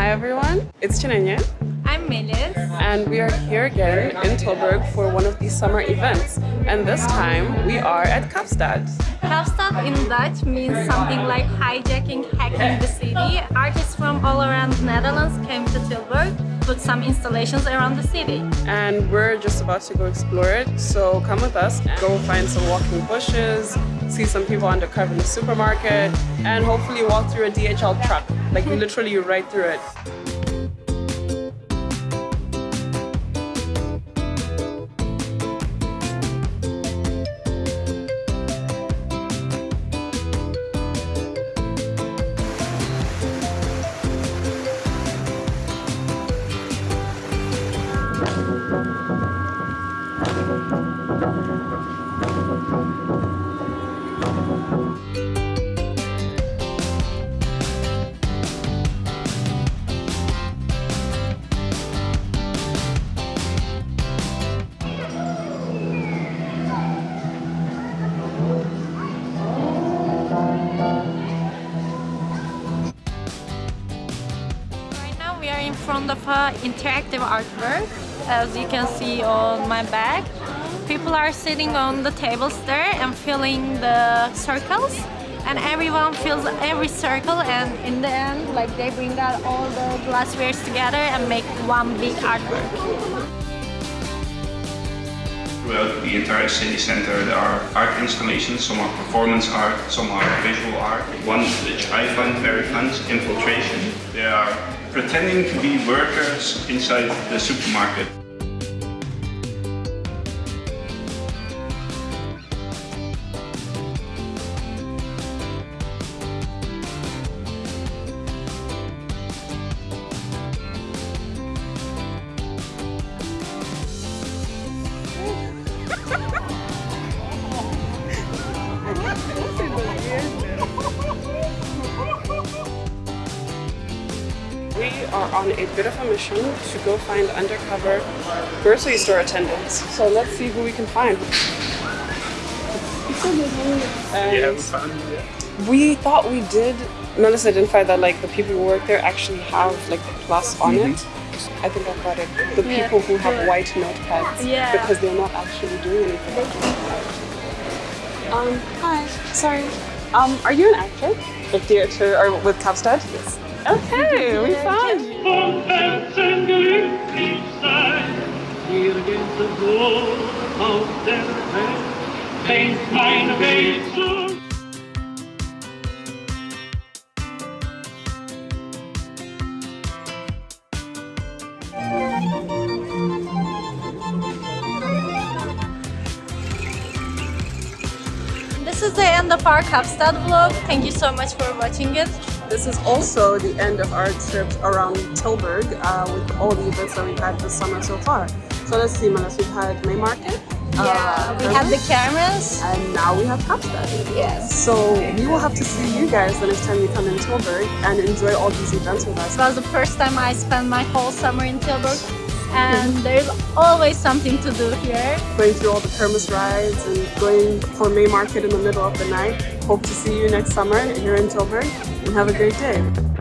Hi everyone, it's Chinenye I'm Melis. and we are here again in Tilburg for one of these summer events and this time we are at Kaapstad. Kaapstad in Dutch means something like hijacking, hacking the city. Artists from all around the Netherlands came to Tilburg, put some installations around the city. And we're just about to go explore it, so come with us, go find some walking bushes, see some people undercover in the supermarket and hopefully walk through a DHL truck, like literally right through it. Front of an interactive artwork. As you can see on my back, people are sitting on the tables there and filling the circles. And everyone fills every circle and in the end, like they bring out all the glasswares together and make one big artwork. Throughout the entire city center there are art installations, some are performance art, some are visual art. One which I find very fun is infiltration. They are pretending to be workers inside the supermarket. Are on a bit of a mission to go find undercover grocery store attendants. So let's see who we can find. And found it yet? we thought we did. Melissa identified that like the people who work there actually have like the plus on it. I think I've got it. The Yeah. people who have white notepads Yeah. because they're not actually doing anything. Um, hi. Sorry. Um, are you an actor? With theater or with Kaapstad? Yes. Okay, we found you. Content und glücklich sein. Hier geht der Wohl auf der Welt, fängt meine Welt zu This is the end of our Kaapstad vlog. Thank you so much for watching it. This is also the end of our trip around Tilburg uh, with all the events that we've had this summer so far. So let's see, Manas, we've had May Market. Yeah, uh, we have the cameras. And now we have Kaapstad. Yes. So we will have to see you guys the next time you come in Tilburg and enjoy all these events with us. It was the first time I spent my whole summer in Tilburg and there's always something to do here. Going through all the Kermis rides and going for May Market in the middle of the night. Hope to see you next summer here in Tilburg and have a great day.